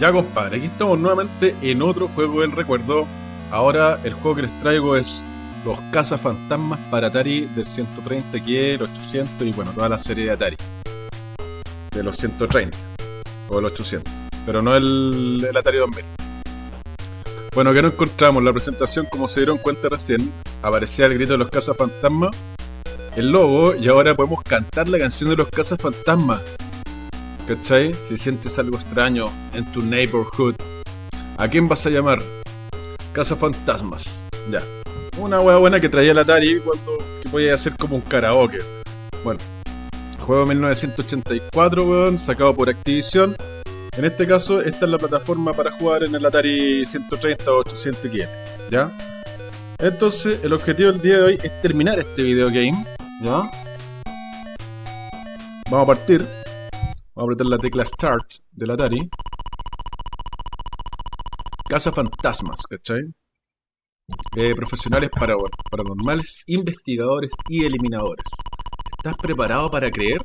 Ya compadre, aquí estamos nuevamente en otro juego del recuerdo. Ahora el juego que les traigo es los cazafantasmas para Atari del 130 que el 800 y bueno, toda la serie de Atari. De los 130 o el 800, pero no el, Atari 2000. Bueno, que no encontramos la presentación, como se dieron cuenta recién, aparecía el grito de los cazafantasmas, el logo, y ahora podemos cantar la canción de los cazafantasmas. ¿Cachai? Si sientes algo extraño en tu neighborhood, ¿a quién vas a llamar? Cazafantasmas. Ya. Una hueá buena que traía el Atari cuando que podía hacer como un karaoke. Bueno, juego 1984, weón, sacado por Activision. En este caso, esta es la plataforma para jugar en el Atari 130 o 800 XL, ¿ya? Entonces, el objetivo del día de hoy es terminar este videogame, ¿ya? Vamos a partir. Vamos a apretar la tecla Start del Atari. Casa Fantasmas, ¿cachai? Eh, profesionales para, paranormales, investigadores y eliminadores. ¿Estás preparado para creer?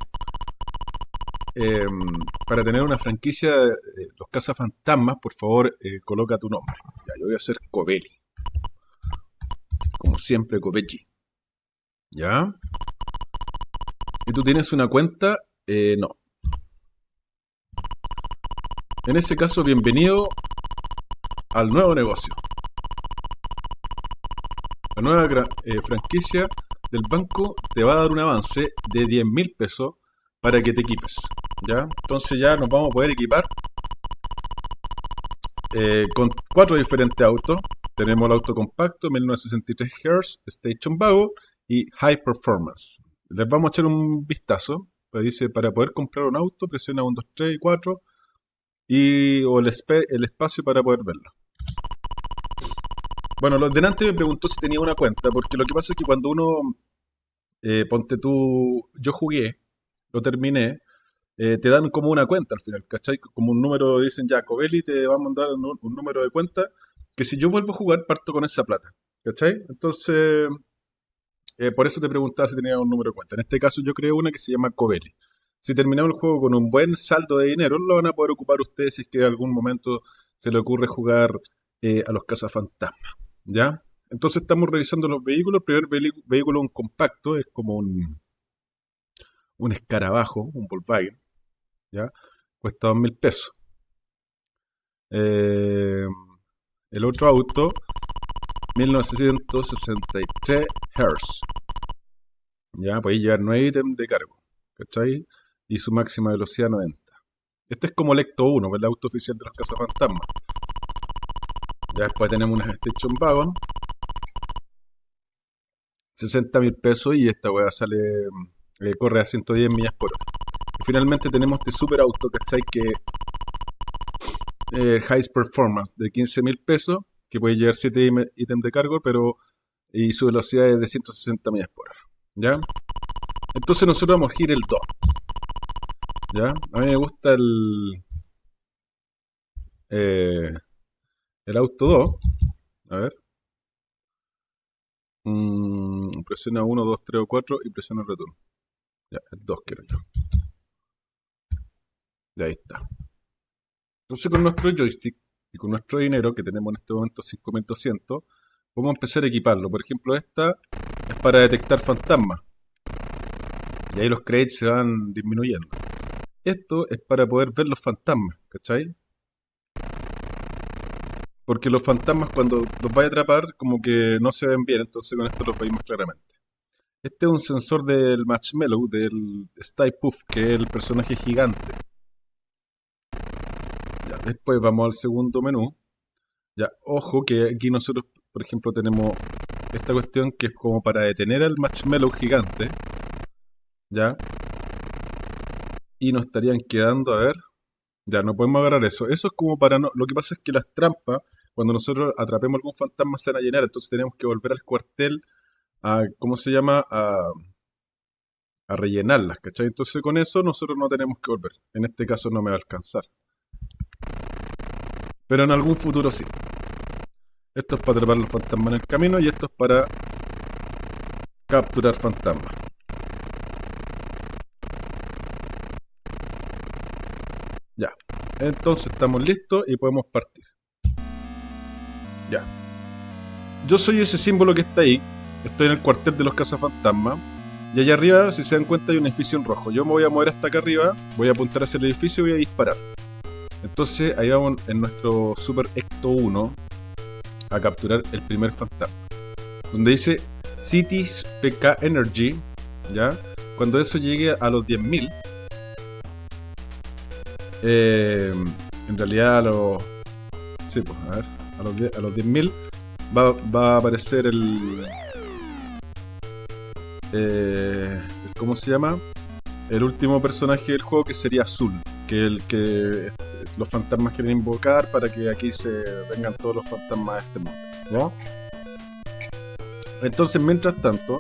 Eh, para tener una franquicia de los cazafantasmas, por favor, eh, coloca tu nombre. Ya, yo voy a hacer Covelli. Como siempre, Covelli. ¿Ya? ¿Y tú tienes una cuenta? Eh, no. En ese caso, bienvenido al nuevo negocio. La nueva eh, franquicia del banco te va a dar un avance de 10 mil pesos para que te equipes. ¿Ya? Entonces ya nos vamos a poder equipar eh, con cuatro diferentes autos. Tenemos el auto compacto, 1963 Hz, Station Wagon y High Performance. Les vamos a echar un vistazo. Pues dice, para poder comprar un auto, presiona 1, 2, 3 y 4 y, o el, el espacio para poder verlo. Bueno, los delante me preguntó si tenía una cuenta, porque lo que pasa es que cuando uno, eh, ponte tú, yo jugué, lo terminé, eh, te dan como una cuenta al final, ¿cachai? Como un número, dicen ya, Covelli te va a mandar un, número de cuenta, que si yo vuelvo a jugar, parto con esa plata, ¿cachai? Entonces, eh, por eso te preguntaba si tenía un número de cuenta. En este caso yo creo una que se llama Covelli. Si terminamos el juego con un buen saldo de dinero, lo van a poder ocupar ustedes si es que en algún momento se le ocurre jugar a los cazafantasmas. ¿Ya? Entonces estamos revisando los vehículos. El primer vehículo, un compacto, es como un, un escarabajo, un Volkswagen. ¿Ya? Cuesta dos mil pesos. Eh, el otro auto, 1963 Hz. Ya, puede llevar 9 ítems de cargo. ¿Cachai? Y su máxima velocidad 90. Este es como el Ecto 1, el auto oficial de los cazafantasmas. Ya después tenemos una Station Wagon. 60 mil pesos y esta weá sale, eh, corre a 110 millas por hora. Y finalmente tenemos este super auto, ¿cachai? Que eh, High Performance de 15 mil pesos, que puede llevar 7 ítems de cargo, pero y su velocidad es de 160 millas por hora. ¿Ya? Entonces nosotros vamos a ir el 2. ¿Ya? A mí me gusta el... Eh, el auto 2. A ver. Mm, presiona 1, 2, 3 o 4 y presiona el retorno. Ya, el 2 quiero yo. Ya ahí está. Entonces con nuestro joystick y con nuestro dinero, que tenemos en este momento 5200, vamos a empezar a equiparlo. Por ejemplo, esta es para detectar fantasmas. Y ahí los créditos se van disminuyendo. Esto es para poder ver los fantasmas, ¿cachai? Porque los fantasmas cuando los vais a atrapar como que no se ven bien, entonces con esto los veis más claramente. Este es un sensor del Marshmallow, del Style Puff, que es el personaje gigante. Ya, después vamos al segundo menú. Ya, ojo que aquí nosotros, por ejemplo, tenemos esta cuestión que es como para detener al Marshmallow gigante. Ya. Y nos estarían quedando, a ver. Ya, no podemos agarrar eso. Eso es como para no... Lo que pasa es que las trampas cuando nosotros atrapemos algún fantasma se van a llenar, entonces tenemos que volver al cuartel a, ¿cómo se llama? A, a rellenarlas, ¿cachai? Entonces con eso nosotros no tenemos que volver. En este caso no me va a alcanzar. Pero en algún futuro sí. Esto es para atrapar los fantasmas en el camino y esto es para capturar fantasmas. Ya. Entonces estamos listos y podemos partir. Ya. Yo soy ese símbolo que está ahí. Estoy en el cuartel de los cazafantasmas. Y allá arriba, si se dan cuenta, hay un edificio en rojo. Yo me voy a mover hasta acá arriba, voy a apuntar hacia el edificio y voy a disparar. Entonces ahí vamos en nuestro Super Ecto 1 a capturar el primer fantasma. Donde dice Cities PK Energy, ¿ya? Cuando eso llegue a los 10.000, eh, en realidad a los... Sí, pues, a ver, a los 10.000 a los 10 va, va a aparecer el... Eh, ¿Cómo se llama? El último personaje del juego que sería Azul, que es el que los fantasmas quieren invocar para que aquí se vengan todos los fantasmas de este mundo. Entonces, mientras tanto,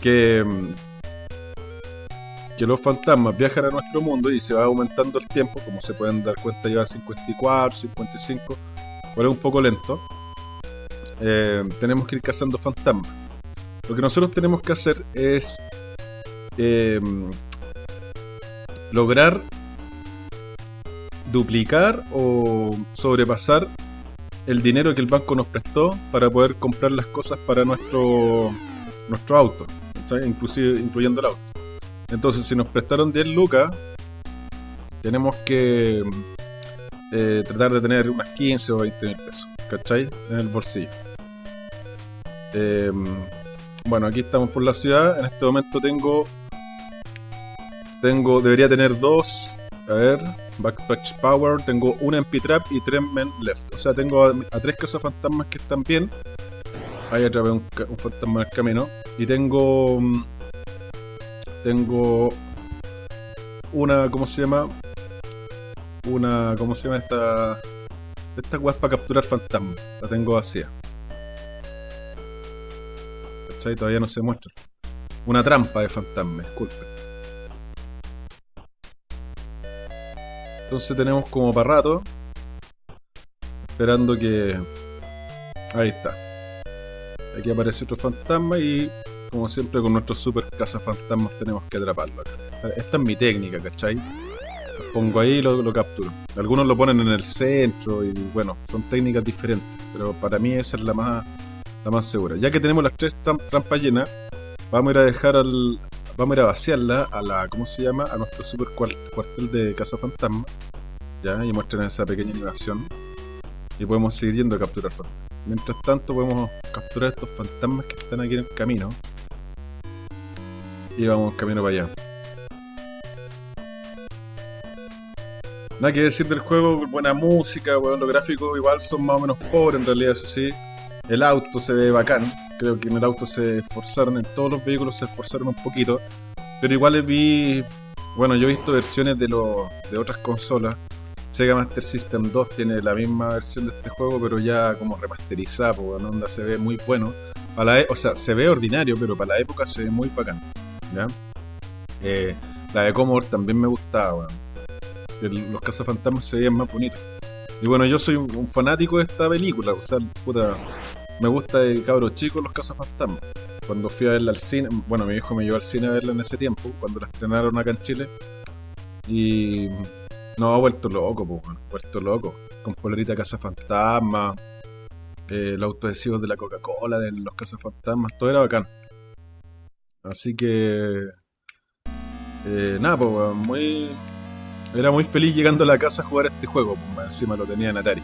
que, que los fantasmas viajan a nuestro mundo y se va aumentando el tiempo, como se pueden dar cuenta, lleva 54, 55, pero es un poco lento. Eh, tenemos que ir cazando fantasmas. Lo que nosotros tenemos que hacer es eh, lograr duplicar o sobrepasar el dinero que el banco nos prestó para poder comprar las cosas para nuestro nuestro auto, inclusive incluyendo el auto. Entonces, si nos prestaron 10 lucas, tenemos que eh, tratar de tener unas 15 o 20 mil pesos, ¿cachai? En el bolsillo. Em, bueno, aquí estamos por la ciudad. En este momento tengo. Tengo. Debería tener dos. A ver. Backpatch Power, tengo una MP Trap y tres Men Left. O sea, tengo a, tres tres fantasmas que están bien. Ahí otra vez un, fantasma en el camino. Y tengo... Mm, tengo... Una... ¿Cómo se llama? Una... ¿Cómo se llama esta...? Esta weá para capturar fantasmas. La tengo vacía. ¿Cachai? Todavía no se muestra. Una trampa de fantasmas, disculpe. Entonces tenemos como para rato. Esperando que... Ahí está. Aquí aparece otro fantasma y como siempre con nuestros super cazafantasmas tenemos que atraparlo. Esta es mi técnica, ¿cachai? Lo pongo ahí y lo, capturo. Algunos lo ponen en el centro y bueno, son técnicas diferentes. Pero para mí esa es la más, la más segura. Ya que tenemos las tres trampas llenas, vamos a ir a dejar al, Vamos a ir a vaciarla a la, ¿cómo se llama? A nuestro super cuartel de Casa Fantasma. Ya, y muestran esa pequeña animación. Y podemos seguir yendo a capturar fantasmas. Mientras tanto podemos capturar estos fantasmas que están aquí en el camino. Y vamos camino para allá. Nada que decir del juego, buena música, bueno, los gráficos igual son más o menos pobres en realidad, eso sí. El auto se ve bacán. Creo que en el auto se esforzaron, en todos los vehículos se esforzaron un poquito. Pero igual vi. Bueno, yo he visto versiones de, de otras consolas. Sega Master System 2 tiene la misma versión de este juego, pero ya como remasterizada, pues, onda se ve muy bueno. Para e, o sea, se ve ordinario, pero para la época se ve muy bacán. ¿Ya? Eh, la de Commodore también me gustaba, Los cazafantasmas se veían más bonitos. Y bueno, yo soy un, fanático de esta película, o sea, puta, me gusta de cabros chicos los cazafantasmas. Cuando fui a verla al cine, bueno, mi hijo me llevó al cine a verla en ese tiempo, cuando la estrenaron acá en Chile. Y no, ha vuelto loco, pues, vuelto loco. Con polerita cazafantasma, eh, los autoadhesivos de la Coca-Cola, de los cazafantasmas, todo era bacán. Así que. Eh, nada, pues, muy. Era muy feliz llegando a la casa a jugar este juego, pues, encima lo tenía en Atari.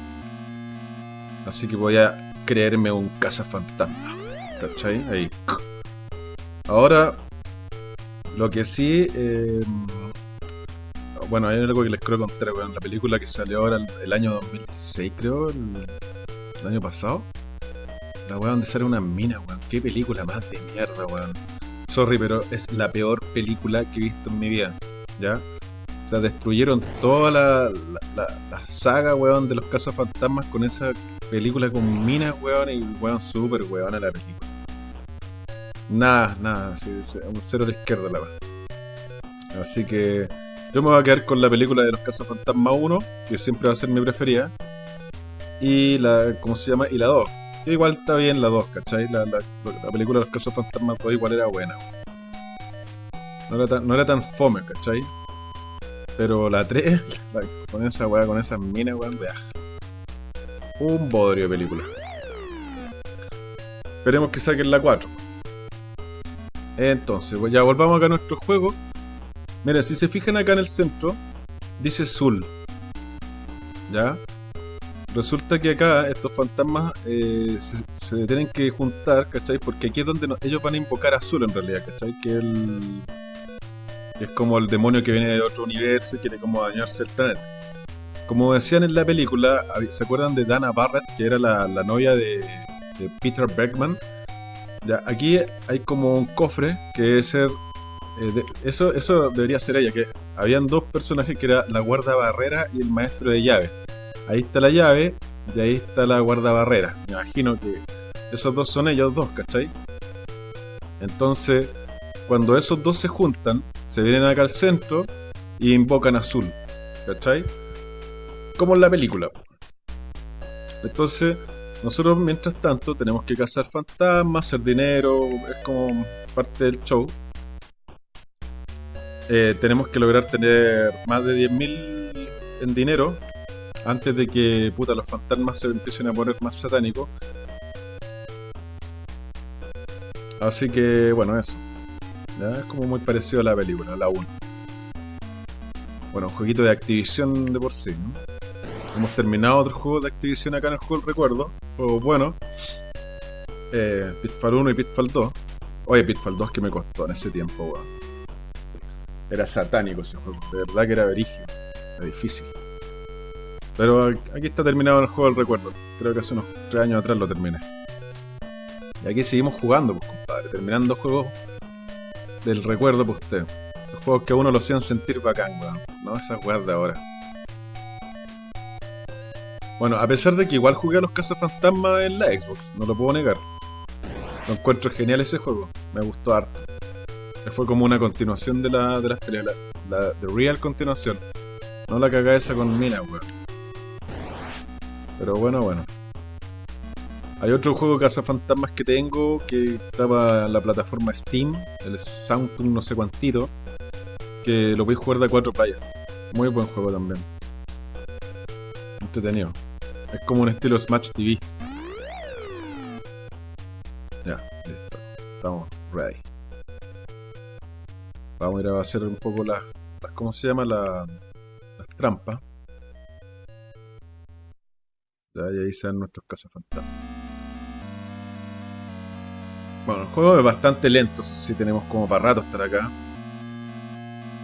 Así que voy a creerme un cazafantasma. ¿Cachai? Ahí. Ahora, lo que sí. Eh, bueno, hay algo que les quiero contar, weón. La película que salió ahora el, año 2016, creo, el, año pasado. La weón donde sale una mina, weón. Qué película más de mierda, weón. Sorry, pero es la peor película que he visto en mi vida. ¿Ya? O sea, destruyeron toda la, la, saga, weón, de los cazafantasmas con esa película con minas, weón, y weón, súper weón a la película. Nada, nada, un cero de izquierda la verdad. Así que yo me voy a quedar con la película de los Casos Fantasma 1, que siempre va a ser mi preferida. Y la, ¿cómo se llama? Y la 2. Igual está bien la 2, ¿cachai? La, la, película de los Casos Fantasma 2 igual era buena. No era tan, fome, ¿cachai? Pero la 3, con esa weá, con esas minas, weón, de Un bodrio de película. Esperemos que saquen la 4. Entonces, pues ya volvamos acá a nuestro juego. Mira, si se fijan acá en el centro, dice Zul. ¿Ya? Resulta que acá estos fantasmas eh, se, tienen que juntar, ¿cachai? Porque aquí es donde ellos van a invocar a Zul en realidad, ¿cachai? Que el, es como el demonio que viene de otro universo y quiere como dañarse el planeta. Como decían en la película, ¿se acuerdan de Dana Barrett, que era la, novia de, Peter Bergman? Ya, aquí hay como un cofre que debe ser... Eh, eso, eso debería ser ella, que habían dos personajes que era la guarda barrera y el maestro de llave. Ahí está la llave y ahí está la guarda barrera. Me imagino que esos dos son ellos dos, ¿cachai? Entonces, cuando esos dos se juntan, se vienen acá al centro y invocan azul. ¿Cachai? Como en la película. Entonces, nosotros mientras tanto tenemos que cazar fantasmas, hacer dinero, es como parte del show. Eh, tenemos que lograr tener más de 10.000 en dinero antes de que puta, los fantasmas se empiecen a poner más satánicos. Así que bueno, eso. Es como muy parecido a la película, la 1. Bueno, un jueguito de Activision de por sí, ¿no? Hemos terminado otro juego de Activision acá en el juego, recuerdo. Juego bueno. Eh, Pitfall 1 y Pitfall 2. Oye, Pitfall 2 que me costó en ese tiempo, weón. Era satánico ese juego. De verdad que era verigio. Era difícil. Pero aquí está terminado el juego del recuerdo. Creo que hace unos 3 años atrás lo terminé. Y aquí seguimos jugando, pues compadre. Terminando juegos del recuerdo para usted. Los juegos que a uno lo hacían sentir bacán, weón. No esas weas de ahora. Bueno, a pesar de que igual jugué a los Fantasma en la Xbox, no lo puedo negar. Lo encuentro genial ese juego, me gustó harto. Fue como una continuación de, la, de las peleas, la, de real continuación. No la caga esa con mina, weón. Pero bueno, bueno. Hay otro juego de Fantasmas que tengo que estaba en la plataforma Steam, el Soundtune no sé cuantito, que lo a jugar de cuatro playas. Muy buen juego también. Entretenido. Es como un estilo Smash TV. Ya, listo. Estamos ready. Vamos a ir a hacer un poco las... ¿Cómo se llama? las trampas. Ya, y ahí sean nuestros cazafantasmas. Bueno, el juego es bastante lento, si tenemos como para rato estar acá.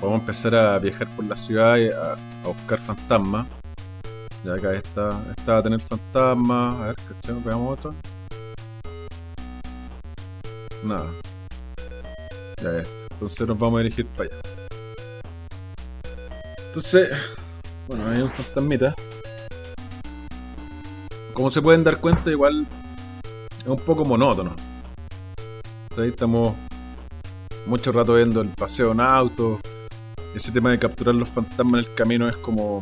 Podemos empezar a viajar por la ciudad y a, buscar fantasmas. Ya acá está, está a tener fantasmas. A ver, ¿cachai? Veamos otro. Nada. Ya es. Entonces nos vamos a dirigir para allá. Entonces, bueno, hay un fantasmita. Como se pueden dar cuenta, igual es un poco monótono. Ahí estamos mucho rato viendo el paseo en auto. Ese tema de capturar los fantasmas en el camino es como.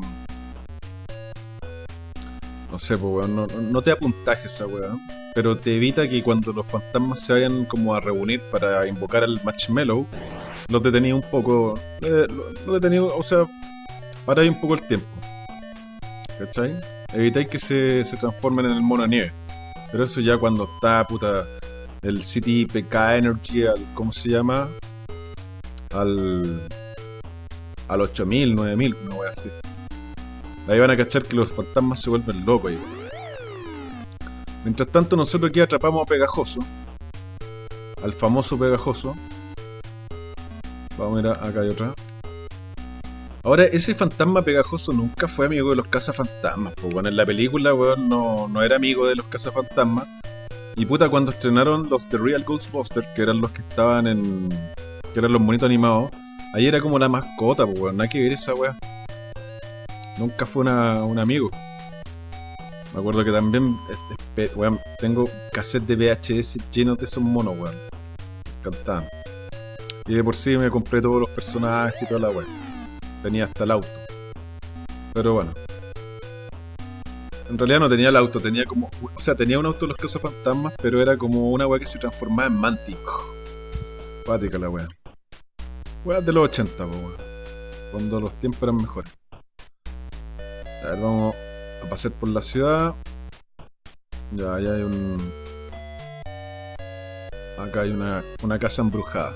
No sé, pues, weón. No, te da puntaje esa weón. Pero te evita que cuando los fantasmas se vayan como a reunir para invocar al Marshmallow, los detenía un poco. Eh, lo, detenía, o sea, ahí un poco el tiempo. ¿Cachai? Evitáis que se, se transformen en el mono nieve. Pero eso ya cuando está puta el City PK Energy, al, ¿cómo se llama? Al, al 8000, 9000, no voy a decir. Ahí van a cachar que los fantasmas se vuelven locos. Mientras tanto, nosotros aquí atrapamos a Pegajoso. Al famoso Pegajoso. Vamos a ver, acá hay otra. Ahora, ese fantasma pegajoso nunca fue amigo de los cazafantasmas. Pues bueno, en la película, weón, no, no era amigo de los cazafantasmas. Y puta, cuando estrenaron los The Real Ghostbusters, que eran los que estaban en. que eran los monitos animados, ahí era como la mascota, pues weón, nada que ver esa weá. Nunca fue una, un amigo. Me acuerdo que también, weón, tengo cassette de VHS llenos de esos monos, weón. Me encantaban. Y de por sí me compré todos los personajes y toda la weá. Tenía hasta el auto. Pero bueno, en realidad no tenía el auto, tenía como. O sea, tenía un auto de los fantasmas, pero era como una weá que se transformaba en Mantic. Pática la weá. Weá de los 80, po, weá. Cuando los tiempos eran mejores. A ver, vamos a pasar por la ciudad. Ya, ahí hay un... Acá hay una, una casa embrujada.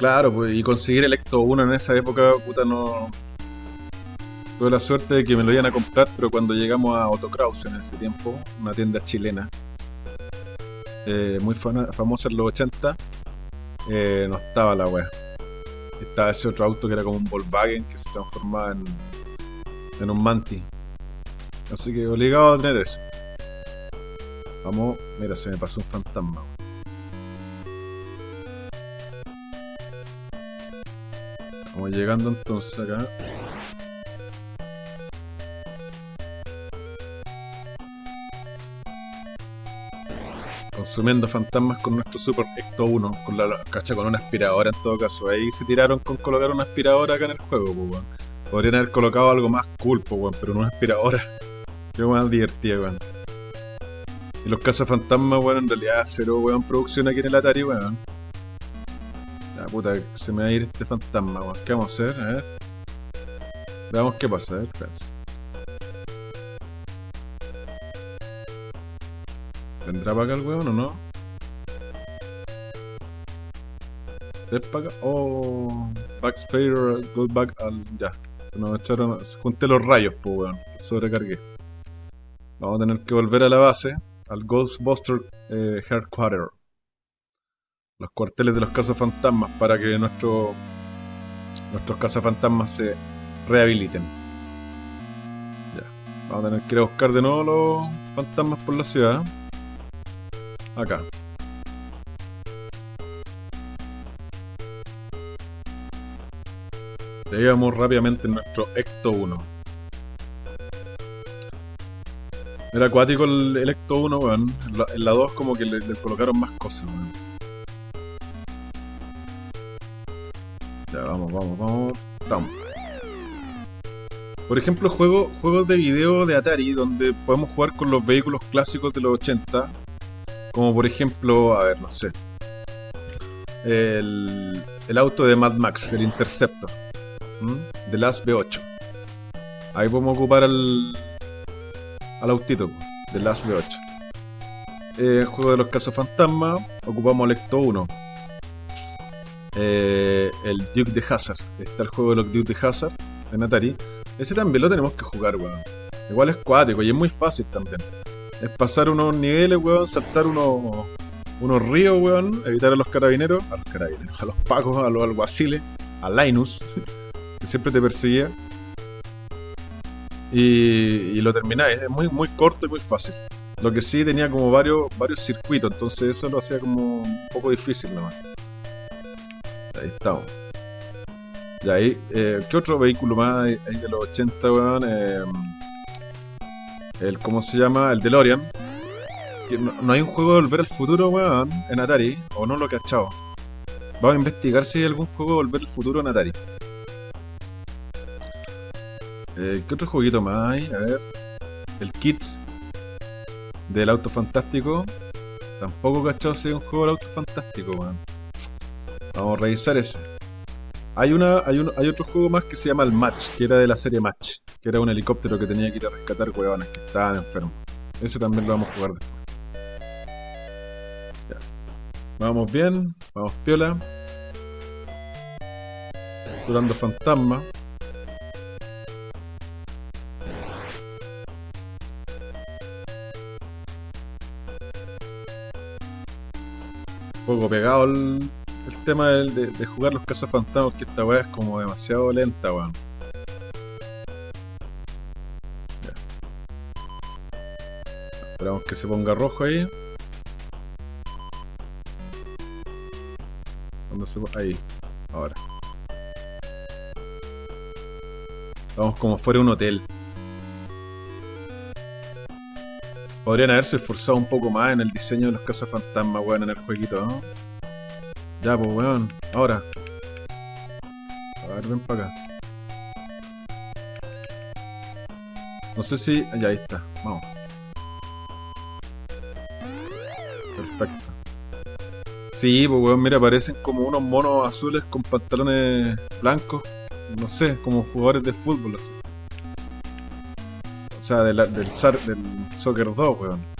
Claro, pues, y conseguir el Ecto 1 en esa época, puta, no... Tuve la suerte de que me lo iban a comprar, pero cuando llegamos a Otto Kraus en ese tiempo, una tienda chilena, eh, muy famosa en los 80, eh, no estaba la wea. Estaba ese otro auto que era como un Volkswagen que se transformaba en, en un Manti. Así que obligado a tener eso. Vamos, mira, se me pasó un fantasma. Vamos llegando entonces acá. consumiendo fantasmas con nuestro Super Ecto 1, con la cacha con una aspiradora en todo caso. Ahí se tiraron con colocar una aspiradora acá en el juego, pues, Podrían haber colocado algo más cool, pues, pero una aspiradora. Qué más divertido, weón. Y los cazafantasmas, weón, en realidad cero, weón, producción aquí en el Atari, weón. Puta, se me va a ir este fantasma, weón. ¿Qué vamos a hacer? A ver. Veamos qué pasa, a ver, ¿Vendrá para acá el weón o no? ¿Es para acá? Oh, Backspader, go back al. Ya. Nos echaron. Junté los rayos, pues weón. Sobrecargué. Vamos a tener que volver a la base, al Ghostbuster eh, Headquarter. Los cuarteles de los cazafantasmas para que nuestro, nuestros cazafantasmas se rehabiliten. Ya. Vamos a tener que ir a buscar de nuevo los fantasmas por la ciudad. Acá. Llegamos rápidamente en nuestro Ecto 1. Era acuático el, Ecto 1, weón. En la, 2 como que le, colocaron más cosas, weón. Vamos, vamos, vamos. Vamos. Por ejemplo, juego, juegos de video de Atari donde podemos jugar con los vehículos clásicos de los 80 como por ejemplo, a ver, no sé. El, auto de Mad Max, el Interceptor. De las B8. Ahí podemos ocupar al, al autito de las B8. el juego de los casos fantasma, ocupamos el Ecto 1. Eh, el Duke de Hazard. Está el juego de los Duke de Hazard en Atari. Ese también lo tenemos que jugar, weón. Igual es cuático y es muy fácil también es pasar unos niveles, weón, saltar unos, unos ríos, weón, evitar a los carabineros, a los carabineros, a los pacos, a los alguaciles, a Linus, que siempre te perseguía. Y, lo termináis, es muy, muy corto y muy fácil. Lo que sí tenía como varios, varios circuitos, entonces eso lo hacía como un poco difícil nomás. Ahí estamos. Y ahí, eh, ¿qué otro vehículo más hay, de los 80, weón? Eh, el, ¿cómo se llama? El DeLorean. No, hay un juego de Volver al Futuro, weón, en Atari, o no lo he cachado. Vamos a investigar si hay algún juego de Volver al Futuro en Atari. Eh, ¿Qué otro jueguito más hay? A ver. El Kids. Del Auto Fantástico. Tampoco cachado si hay un juego del Auto Fantástico, weón. Vamos a revisar ese. Hay, una, hay, hay otro juego más que se llama el Match, que era de la serie Match que era un helicóptero que tenía que ir a rescatar huevones que estaban enfermos. Ese también lo vamos a jugar después. Ya. Vamos bien, vamos piola. Durando fantasma. Un poco pegado el, tema de, jugar los cazafantasmas, que esta weá es como demasiado lenta, weón. Esperamos que se ponga rojo ahí. Cuando se ahí, ahora. Vamos como fuera un hotel. Podrían haberse esforzado un poco más en el diseño de los cazafantasmas, weón, en el jueguito, ¿no? Ya, pues, weón. Ahora. A ver, ven para acá. No sé si... Ya, ahí está. Vamos. Sí, pues weón, mira, parecen como unos monos azules con pantalones blancos. No sé, como jugadores de fútbol así. O sea, del, del, del Soccer 2, weón.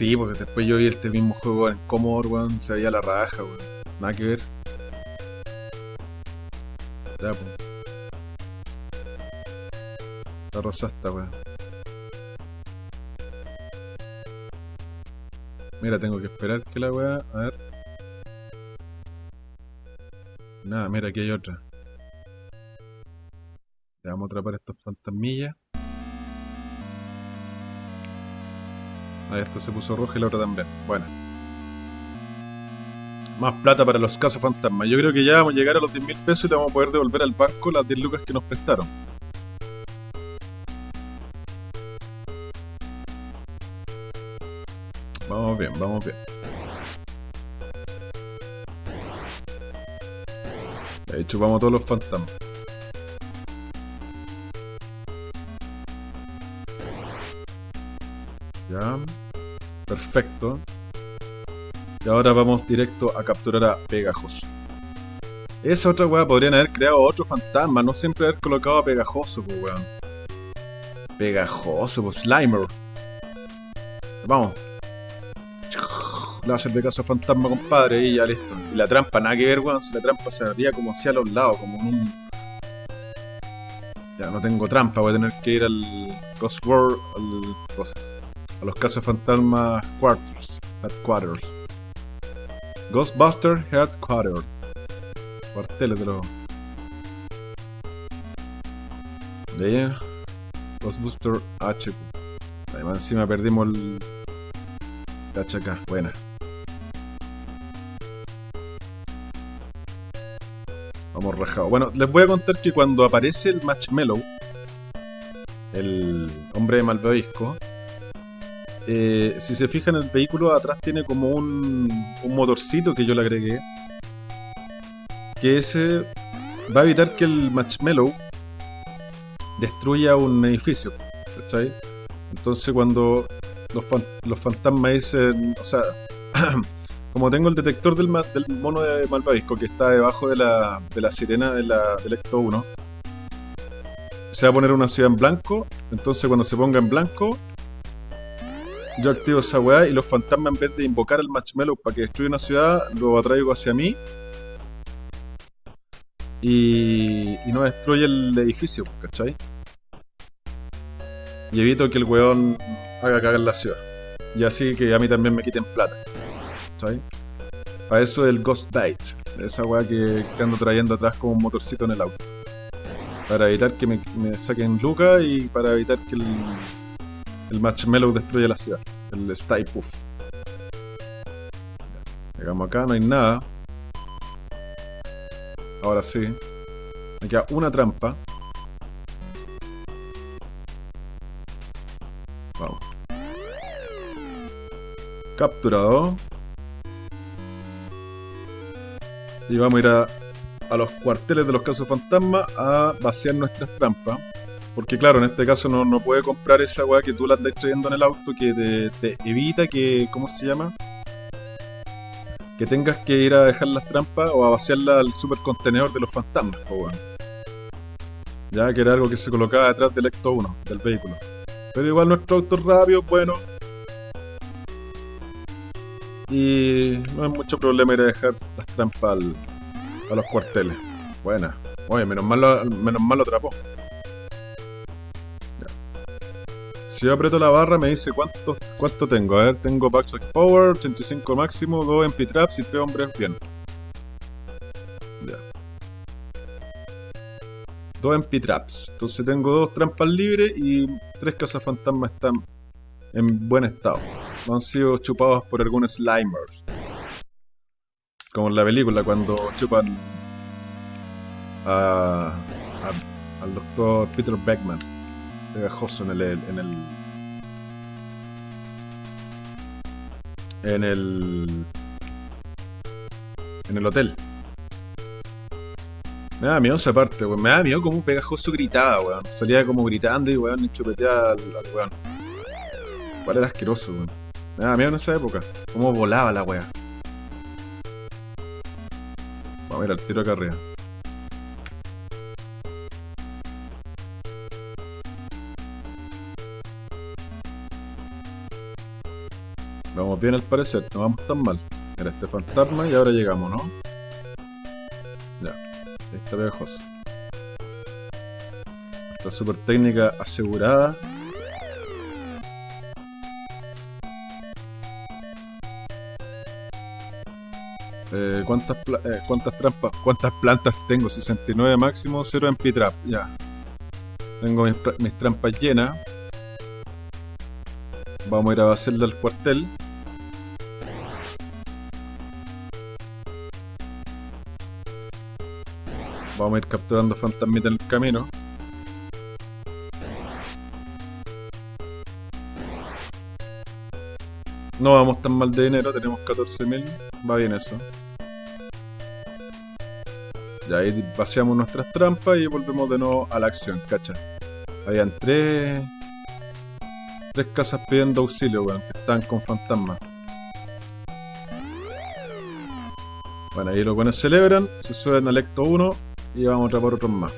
Sí, porque después yo vi este mismo juego en Commodore, weón, se veía la raja, weón. Nada que ver. Ya, pues. La rosasta, weón. Mira, tengo que esperar que la weá. A ver. Nada, mira, aquí hay otra. Le vamos a atrapar estos fantasmillas. Esta se puso roja y la otra también. Bueno. Más plata para los casos fantasmas. Yo creo que ya vamos a llegar a los 10 mil pesos y le vamos a poder devolver al barco las 10 lucas que nos prestaron. Vamos bien, vamos bien. Ahí chupamos todos los fantasmas. Ya. Perfecto. Y ahora vamos directo a capturar a Pegajoso. Esa otra weá podrían haber creado otro fantasma, no siempre haber colocado a Pegajoso, pues weón. Pegajoso, pues Slimer. Vamos. Láser de casa fantasma, compadre, y ya listo. Y la trampa, nada que ver, weón. La trampa se abría como hacia los lados, como en un. Ya no tengo trampa, voy a tener que ir al Ghost World, al. A los casos fantasma Quarters. Headquarters. Ghostbuster Headquarters. Cuarteles de los. De ahí. Ghostbuster H. Además, encima perdimos el. acá, buena. Vamos rajado. Bueno, les voy a contar que cuando aparece el Marshmallow, el hombre de malvavisco, eh, si se fijan el vehículo atrás tiene como un, motorcito que yo le agregué. Que ese va a evitar que el Marshmallow destruya un edificio. ¿Cachai? Entonces cuando los, los fantasmas dicen, o sea, como tengo el detector del, del mono de Malvavisco que está debajo de la, de la sirena de la, del Ecto 1, se va a poner una ciudad en blanco, entonces cuando se ponga en blanco, yo activo esa weá y los fantasmas en vez de invocar al marshmallow para que destruya una ciudad, lo atraigo hacia mí y, y no destruye el edificio, ¿cachai? Y evito que el weón haga cagar la ciudad. Y así que a mí también me quiten plata. ¿Cachai? Para eso el Ghost Bite. Esa weá que, ando trayendo atrás como un motorcito en el auto. Para evitar que me, me saquen lucas y para evitar que el, el Marshmallow destruya la ciudad. El Stay Puff. Llegamos acá, no hay nada. Ahora sí. Me queda una trampa. Vamos. Capturado. Y vamos a ir a, a los cuarteles de los casos fantasma a vaciar nuestras trampas. Porque claro, en este caso no, no puede comprar esa weá que tú la estás trayendo en el auto que te, evita que, ¿cómo se llama? Que tengas que ir a dejar las trampas o a vaciarla al supercontenedor de los fantasmas, po weón. Ya que era algo que se colocaba detrás del Ecto 1, del vehículo. Pero igual nuestro auto es rápido, bueno. Y no es mucho problema ir a dejar las trampas a los cuarteles. Buena. Oye, menos mal lo, menos mal lo atrapó. Si yo aprieto la barra me dice cuánto, cuánto tengo. A ver, tengo Backslash Power, 85 máximo, 2 MP Traps y 3 hombres bien. Ya. 2 MP Traps. Entonces tengo 2 trampas libres y 3 cazafantasmas están en buen estado. No han sido chupados por algunos Slimers. Como en la película cuando chupan a, al doctor Peter Beckman pegajoso en el, en el en el en el hotel. Me da miedo esa parte, weón. Me da miedo como un pegajoso gritaba, weón. Salía como gritando y weón, chupeteaba al, weón. Igual era asqueroso, weón. Me daba miedo en esa época. Cómo volaba la wea. Vamos a ir al tiro acá arriba. Vamos bien al parecer, no vamos tan mal. Era este fantasma y ahora llegamos, ¿no? Ya, ahí está pegajoso. Esta super técnica asegurada. Eh, ¿cuántas, eh, ¿Cuántas trampas? ¿Cuántas plantas tengo? 69 máximo, 0 en P-Trap. Ya. Tengo mis, mis, trampas llenas. Vamos a ir a hacerle al cuartel. Vamos a ir capturando fantasmitas en el camino. No vamos tan mal de dinero, tenemos 14.000. Va bien eso. Ya ahí vaciamos nuestras trampas y volvemos de nuevo a la acción, cacha. Habían tres... Tres casas pidiendo auxilio, weón, que están con fantasmas. Bueno, ahí los buenos celebran, se suben al Ecto 1 y vamos a atrapar otros más.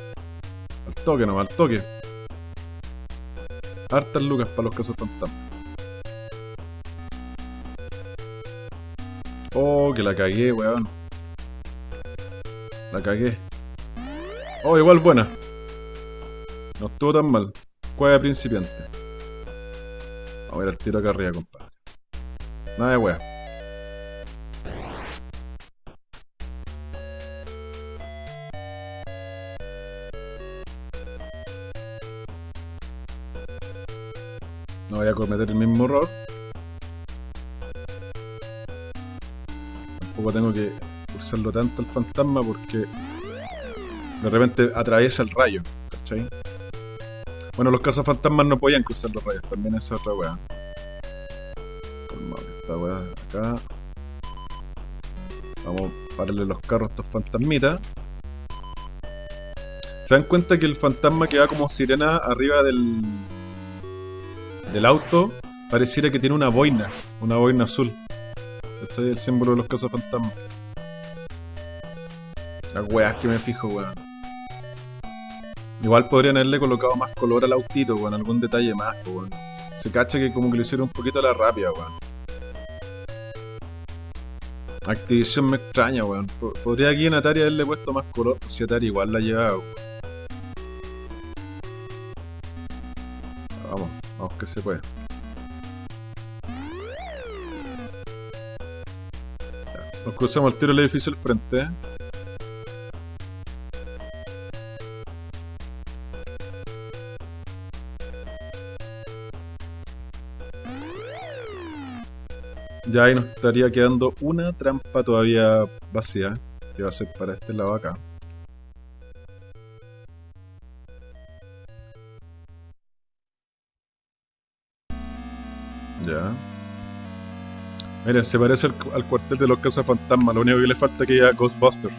Al toque no, al toque. Hartas lucas para los casos fantasmas. Oh, que la cagué, weón. La cagué. Oh, igual buena. No estuvo tan mal. Cueva principiante. Vamos a ver el tiro acá arriba, compadre. Nada de weón. Cometer el mismo error. Tampoco tengo que usarlo tanto el fantasma porque de repente atraviesa el rayo, ¿cachai? Bueno, los casos fantasmas no podían cruzar los rayos, también es otra weá. esta weá acá. Vamos a pararle los carros a estos fantasmitas. ¿Se dan cuenta que el fantasma que va como sirena arriba del, del auto pareciera que tiene una boina, una boina azul. Este es el símbolo de los casos fantasmas. Las weas que me fijo, weón. Igual podrían haberle colocado más color al autito, weón, algún detalle más, weón. Se cacha que como que le hicieron un poquito a la rápida, weón. Activision me extraña, weón. Podría aquí en Atari haberle puesto más color, si Atari igual la llevaba, weón. Que se puede. Nos cruzamos al tiro del edificio al frente. Ya ahí nos estaría quedando una trampa todavía vacía, que va a ser para este lado acá. Miren, se parece al, cuartel de los casos fantasmas. Lo único que le falta es que ya Ghostbusters.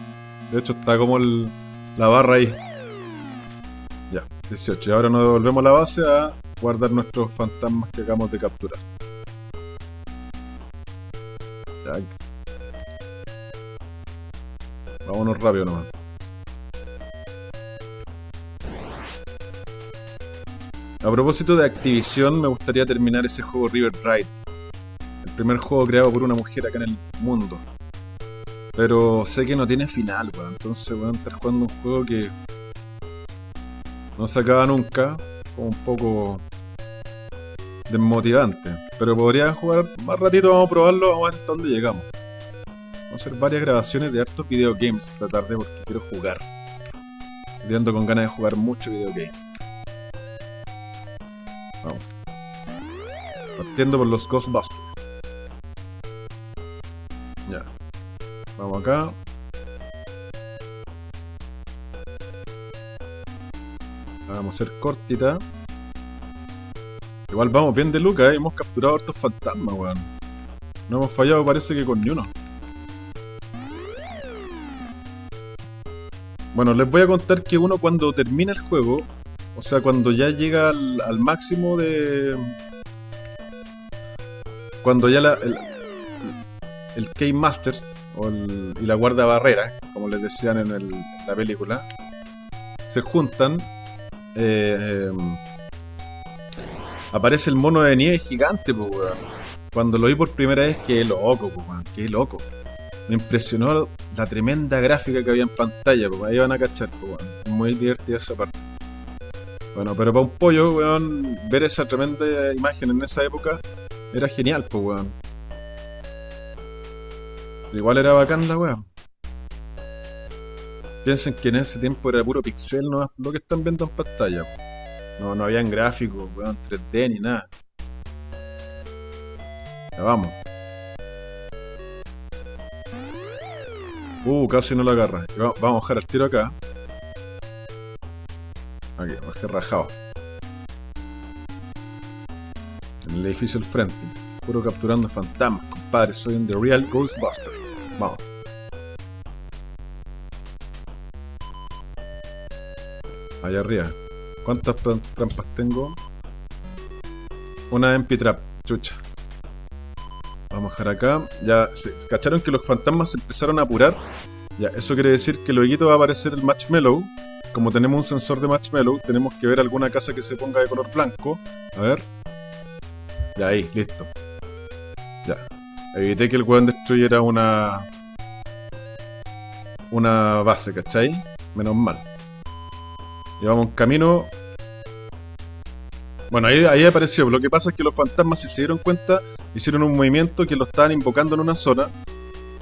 De hecho, está como la barra ahí. Ya, 18. Y ahora nos devolvemos a la base a guardar nuestros fantasmas que acabamos de capturar. Ya. Vámonos rápido nomás. A propósito de Activision, me gustaría terminar ese juego River Ride. Primer juego creado por una mujer acá en el mundo. Pero sé que no tiene final, weón. Entonces, weón, estar jugando un juego que no se acaba nunca. Como un poco desmotivante. Pero podría jugar más ratito, vamos a probarlo, vamos a ver hasta dónde llegamos. Vamos a hacer varias grabaciones de hartos videogames esta tarde porque quiero jugar. Estoy ando con ganas de jugar mucho videogame. Vamos. Partiendo por los Ghostbusters. Acá. Vamos a hacer cortita. Igual vamos bien de Luca, ¿eh? hemos capturado hartos fantasmas, weón. No hemos fallado, parece que con ni uno. Bueno, les voy a contar que uno cuando termina el juego, o sea, cuando ya llega al, máximo de... cuando ya la, el, el K-Master y la guarda barrera, como les decían en, el- la película, se juntan, eh, eh, aparece el mono de nieve gigante, pues, weón. Cuando lo vi por primera vez, qué loco, pues, weón, qué loco. Me impresionó la tremenda gráfica que había en pantalla, ahí van a cachar, pues, weón. Muy divertida esa parte. Bueno, pero para un pollo, weón, ver esa tremenda imagen en esa época era genial, pues, weón. Igual era bacán la weá. Piensen que en ese tiempo era puro pixel, no lo que están viendo en pantalla. No, no habían gráficos, weón, 3D ni nada. Ya vamos. Uh, casi no lo agarra. Vamos a bajar el tiro acá. Aquí, bajé rajado. En el edificio al frente. Puro capturando fantasmas, compadre. Soy un The Real Ghostbuster. Vamos. Allá arriba. ¿Cuántas tram- trampas tengo? Una MP Trap. Chucha. Vamos a dejar acá. Ya, se, ¿cacharon que los fantasmas se empezaron a apurar? Ya, eso quiere decir que luego va a aparecer el Marshmallow. Como tenemos un sensor de Marshmallow, tenemos que ver alguna casa que se ponga de color blanco. A ver. Ya, ahí, listo. Ya. Evité que el weón destruyera una. Una base, ¿cachai? Menos mal. Llevamos un camino. Bueno, ahí, ahí apareció. Lo que pasa es que los fantasmas, si se dieron cuenta, hicieron un movimiento que lo estaban invocando en una zona.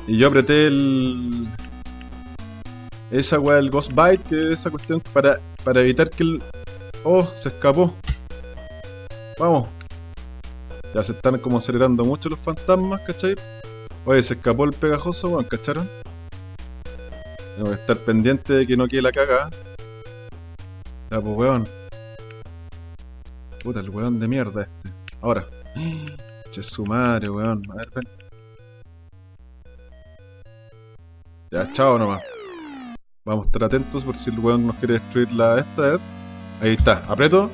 Y yo apreté el. Esa weá, el Ghost Bite, que es esa cuestión para, para evitar que el. Oh, se escapó. Vamos. Ya se están como acelerando mucho los fantasmas, ¿cachai? Oye, se escapó el pegajoso, weón, ¿cacharon? Tengo que estar pendiente de que no quede la cagada. Ya, pues, weón. Puta, el weón de mierda este. Ahora. Che, su madre, weón. A ver, ven. Ya, chao nomás. Vamos a estar atentos por si el weón nos quiere destruir la esta. ver. Ahí está, aprieto.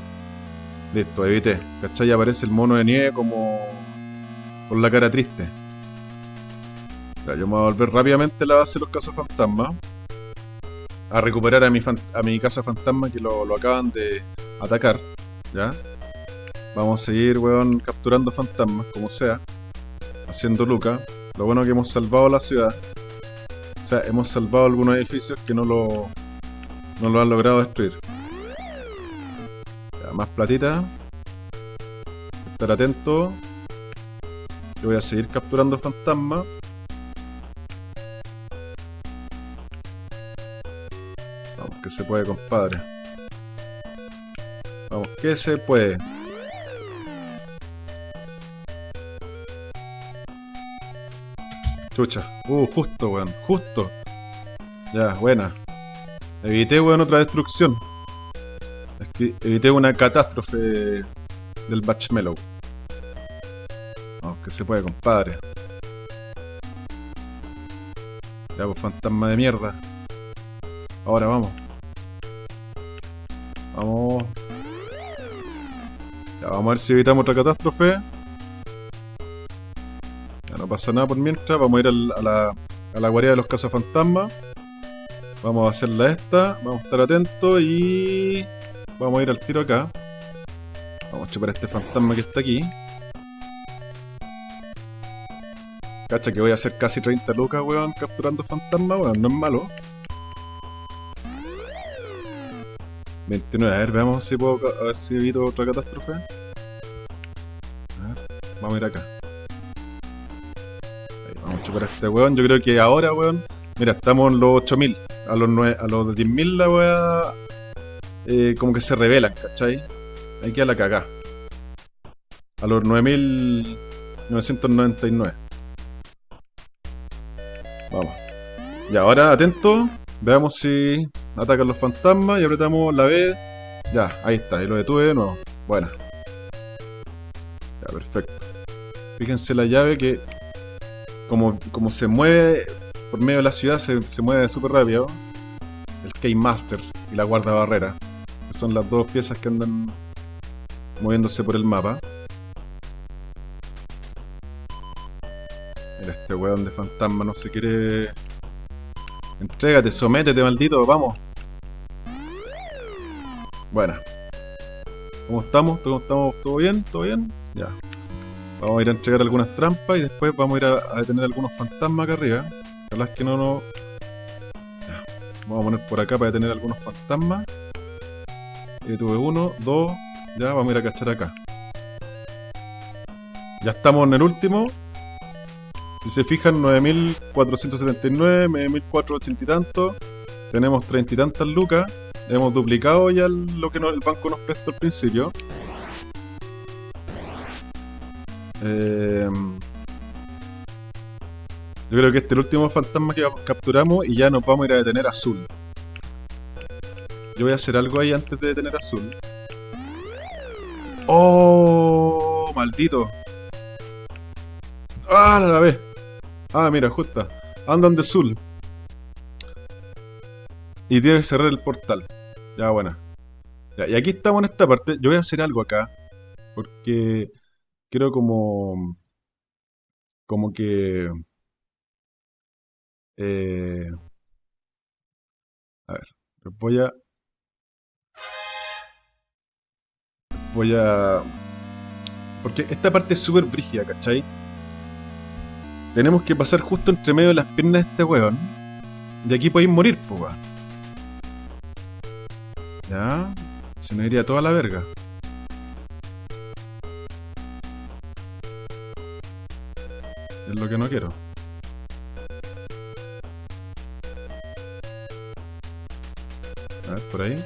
Listo, evité. ¿Cachai? Aparece el mono de nieve como. con la cara triste. Ya, yo me voy a volver rápidamente a la base de los cazafantasmas. A recuperar a mi, a mi casa fantasma que lo, lo acaban de atacar. ¿Ya? Vamos a seguir, weón, capturando fantasmas, como sea. Haciendo Luca. Lo bueno que hemos salvado la ciudad. O sea, hemos salvado algunos edificios que no lo, no lo han logrado destruir. Más platita. Estar atento. Yo voy a seguir capturando fantasmas. Vamos, que se puede, compadre. Vamos, que se puede. Chucha. Uh, justo, weón. Justo. Ya, buena. Evité, weón, otra destrucción. Evité una catástrofe del Batchmellow. Vamos, que se puede, compadre. Ya, pues, fantasma de mierda. Ahora vamos. Vamos. Ya, vamos a ver si evitamos otra catástrofe. Ya no pasa nada por mientras. Vamos a ir a la, a la guarida de los cazafantasmas. Vamos a hacerla esta. Vamos a estar atentos y. Vamos a ir al tiro acá. Vamos a chupar a este fantasma que está aquí. Cacha que voy a hacer casi 30 lucas, weón, capturando fantasmas, weón, no es malo. 29, a ver, veamos si puedo, a ver si evito otra catástrofe. A ver, vamos a ir acá. Vamos a chupar a este weón, yo creo que ahora, weón, mira, estamos en los 8000. A los, nue- a los 10.000 la weá, eh, como que se revelan, ¿cachai? Hay que a la cagá. A los 9.999. Vamos. Y ahora, atento. Veamos si atacan los fantasmas y apretamos la B. Ya, ahí está. Y lo detuve de nuevo. Buena. Ya, perfecto. Fíjense la llave que como, como se mueve por medio de la ciudad, se, se mueve súper rápido. El K-Master y la guarda barrera. Son las dos piezas que andan moviéndose por el mapa. Mira, este weón de fantasma no se quiere... Entrégate, sométete, maldito, vamos. Bueno. ¿Cómo estamos? ¿Cómo estamos? ¿Todo bien? ¿Todo bien? Ya. Vamos a ir a entregar algunas trampas y después vamos a ir a, detener algunos fantasmas acá arriba. Ojalá es que no nos... Vamos a poner por acá para detener algunos fantasmas. Y tuve uno, dos... Ya, vamos a ir a cachar acá. Ya estamos en el último. Si se fijan, 9.479, 9.480 y tanto. Tenemos 30 y tantas lucas. Hemos duplicado ya lo que el banco nos prestó al principio. Eh, yo creo que este es el último fantasma que capturamos y ya nos vamos a ir a detener azul. Yo voy a hacer algo ahí antes de detener azul. ¡Oh! ¡Maldito! ¡Ah, la vez! Ah, mira, justa. Andan de azul. Y tiene que cerrar el portal. Ya, buena. y aquí estamos en esta parte. Yo voy a hacer algo acá. Porque quiero como... Como que... Eh, a ver, voy a... Voy a... Porque esta parte es súper brígida, ¿cachai? Tenemos que pasar justo entre medio de las piernas de este weón. Y aquí podéis morir, pues, ya. Se nos iría toda la verga. Es lo que no quiero. A ver, por ahí.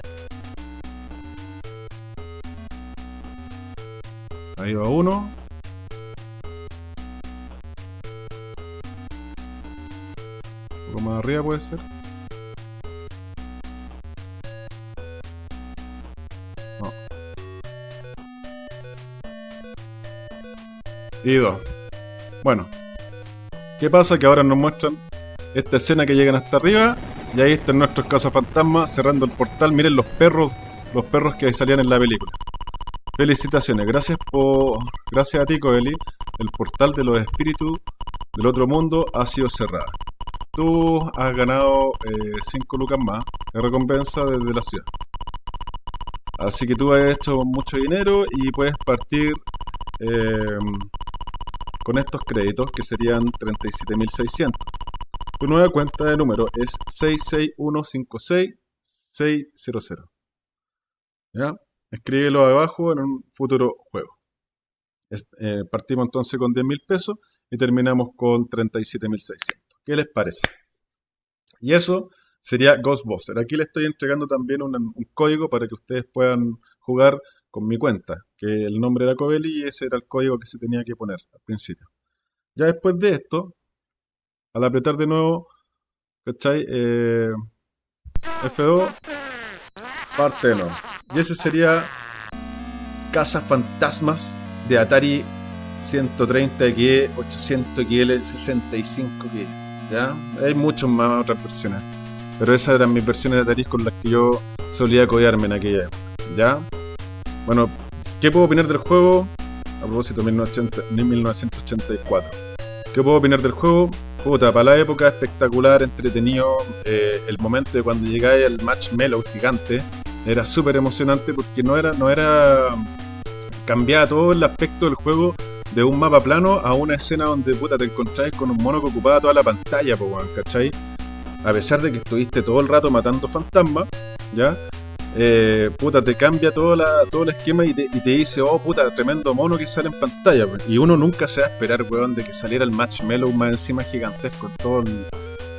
Ahí va uno. Un poco más arriba puede ser. Y dos. Bueno. ¿Qué pasa? Que ahora nos muestran esta escena que llegan hasta arriba. Y ahí están nuestros cazafantasmas cerrando el portal. Miren los perros, los perros que salían en la película. Felicitaciones, gracias por. Gracias a ti, Coeli. El portal de los espíritus del otro mundo ha sido cerrado. Tú has ganado 5 eh, lucas más de recompensa desde la ciudad. Así que tú has hecho mucho dinero y puedes partir eh, con estos créditos que serían 37.600. Tu nueva cuenta de número es 66156 ¿Ya? Escríbelo abajo en un futuro juego. Eh, partimos entonces con 10.000 pesos y terminamos con 37.600. ¿Qué les parece? Y eso sería Ghostbuster. Aquí le estoy entregando también un, código para que ustedes puedan jugar con mi cuenta, que el nombre era Covelli y ese era el código que se tenía que poner al principio. Ya después de esto, al apretar de nuevo, ¿cachai? Eh, F2, parte no. Y ese sería Casa Fantasmas de Atari 130G, 800XL, 65G. ¿Ya? Hay muchos más otras versiones. Pero esas eran mis versiones de Atari con las que yo solía codearme en aquella época. ¿Ya? Bueno, ¿qué puedo opinar del juego? A propósito, 1984. ¿Qué puedo opinar del juego? Puta, para la época espectacular, entretenido. Eh, el momento de cuando llegáis al match Mellow gigante era súper emocionante porque no era, no era. cambiaba todo el aspecto del juego de un mapa plano a una escena donde puta te encontráis con un mono que ocupaba toda la pantalla, po, ¿cachai? A pesar de que estuviste todo el rato matando fantasmas, ¿ya? eh, puta, te cambia todo, la, todo el esquema y te, dice, oh, puta, tremendo mono que sale en pantalla. Y uno nunca se va a esperar, weón, de que saliera el Marshmallow más encima gigantesco en, todo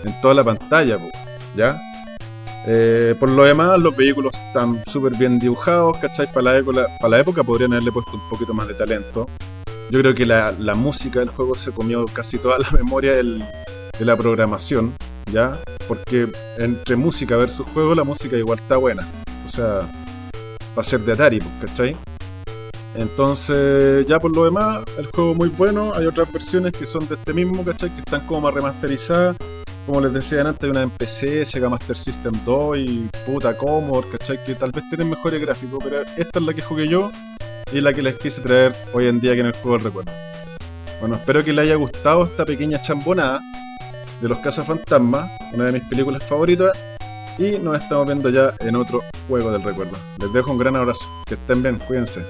en toda la pantalla, ¿ya? Eh, por lo demás, los vehículos están súper bien dibujados, ¿cachai? Para la, época, para la época podrían haberle puesto un poquito más de talento. Yo creo que la, música del juego se comió casi toda la memoria de la programación, ¿ya? Porque entre música versus juego, la música igual está buena sea, va a ser de Atari, pues, ¿cachai? Entonces, ya por lo demás, el juego muy bueno. Hay otras versiones que son de este mismo, ¿cachai? Que están como más remasterizadas como les decía antes, hay una MPC, Sega Master System 2 y puta Commodore, ¿cachai? Que tal vez tienen mejores gráficos, pero esta es la que jugué yo y la que les quise traer hoy en día que en el juego del recuerdo. Bueno, espero que les haya gustado esta pequeña chambonada de Los Cazafantasmas, una de mis películas favoritas, y nos estamos viendo ya en otro juego del recuerdo. Les dejo un gran abrazo, que estén bien, cuídense.